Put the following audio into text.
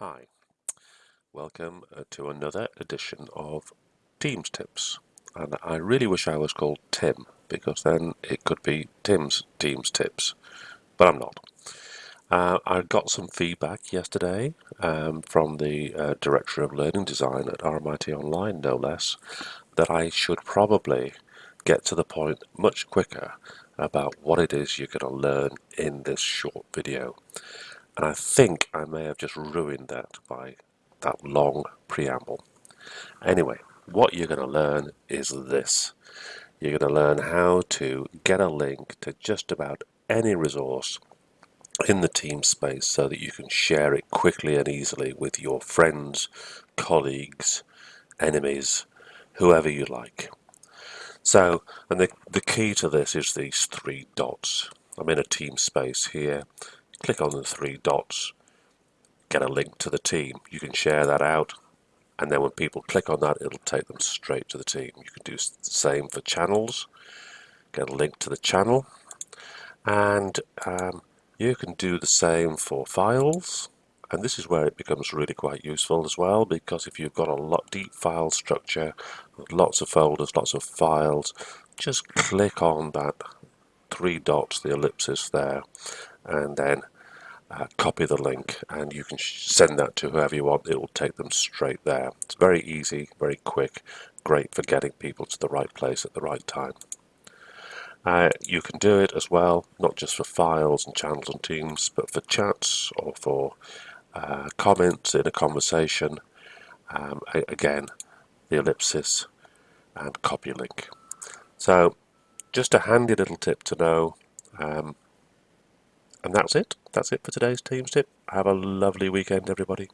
Hi, welcome uh, to another edition of Teams Tips. And I really wish I was called Tim because then it could be Tim's Teams Tips, but I'm not. Uh, I got some feedback yesterday um, from the uh, Director of Learning Design at RMIT Online, no less, that I should probably get to the point much quicker about what it is you're going to learn in this short video. And I think I may have just ruined that by that long preamble. Anyway, what you're going to learn is this. You're going to learn how to get a link to just about any resource in the team space so that you can share it quickly and easily with your friends, colleagues, enemies, whoever you like. So, and the, the key to this is these three dots. I'm in a team space here click on the three dots, get a link to the team. You can share that out and then when people click on that it'll take them straight to the team. You can do the same for channels, get a link to the channel and um, you can do the same for files and this is where it becomes really quite useful as well because if you've got a lot deep file structure lots of folders lots of files just click on that three dots the ellipsis there and then uh, copy the link and you can send that to whoever you want. It will take them straight there. It's very easy very quick great for getting people to the right place at the right time. Uh, you can do it as well not just for files and channels and teams but for chats or for uh, comments in a conversation. Um, again the ellipsis and copy link. So just a handy little tip to know um, and that's it. That's it for today's Teams tip. Have a lovely weekend, everybody.